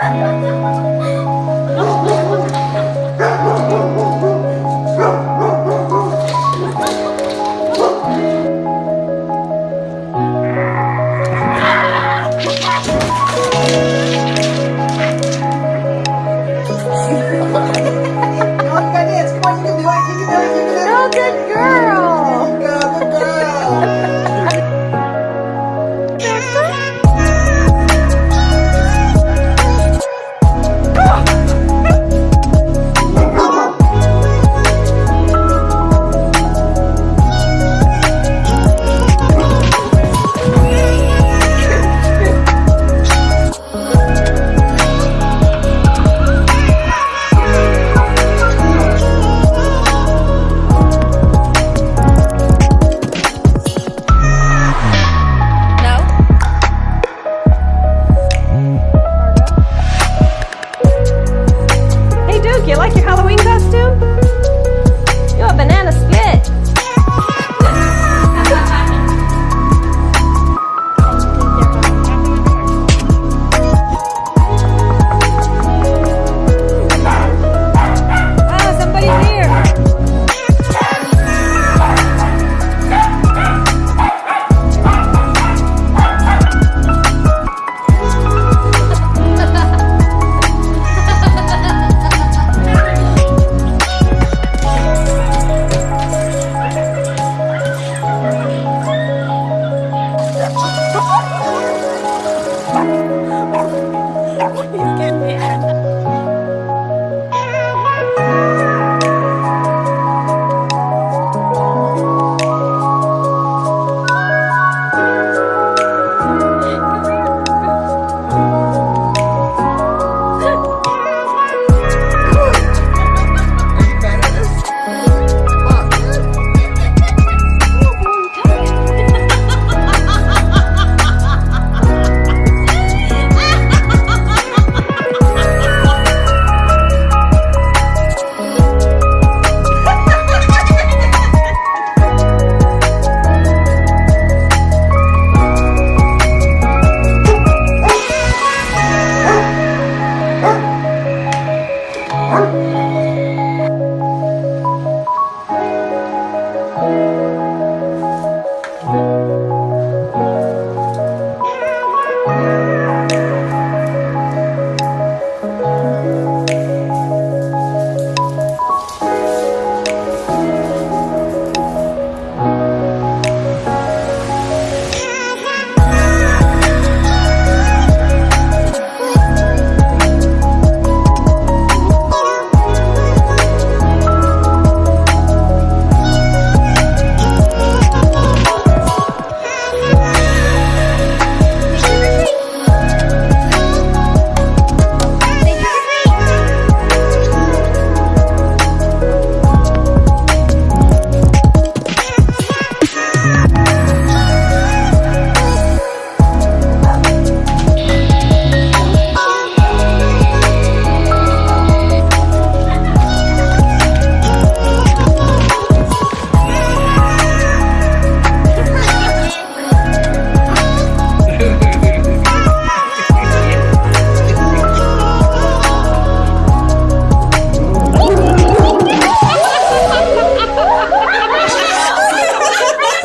哈哈哈哈哈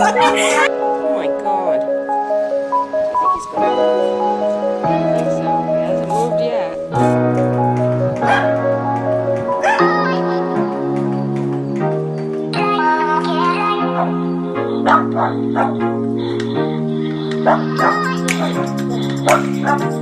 Oh my god. I think he's gonna move. I think so. He hasn't moved yet. Oh.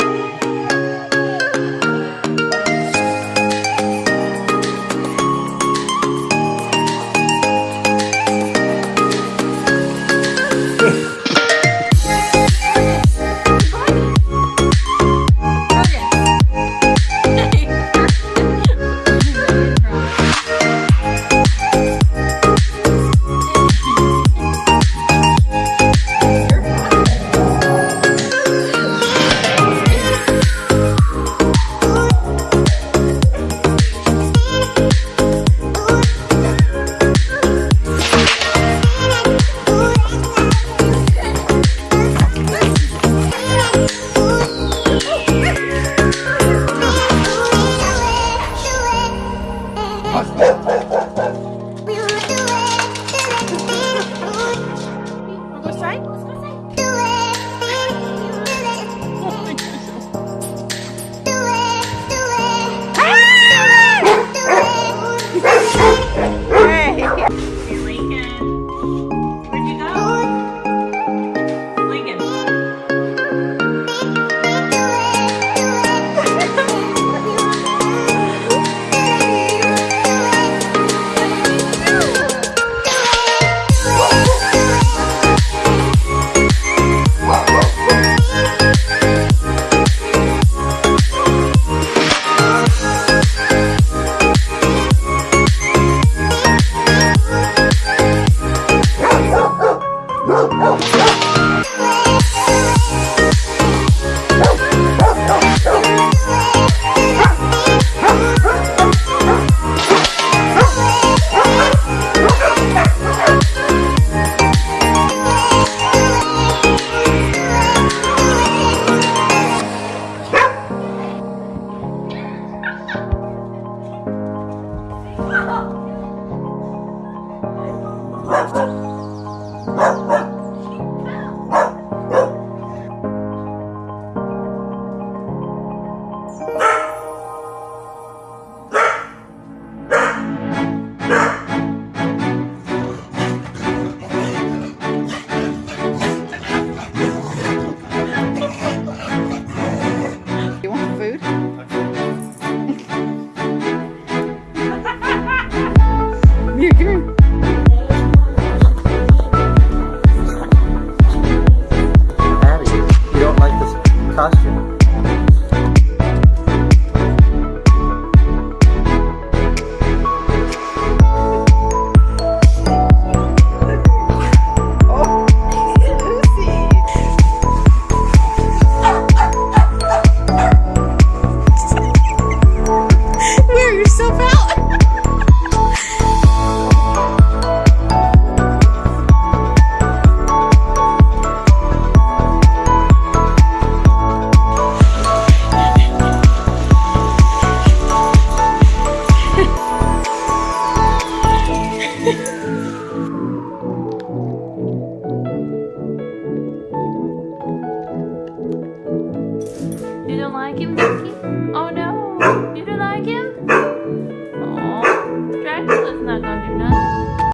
Wow.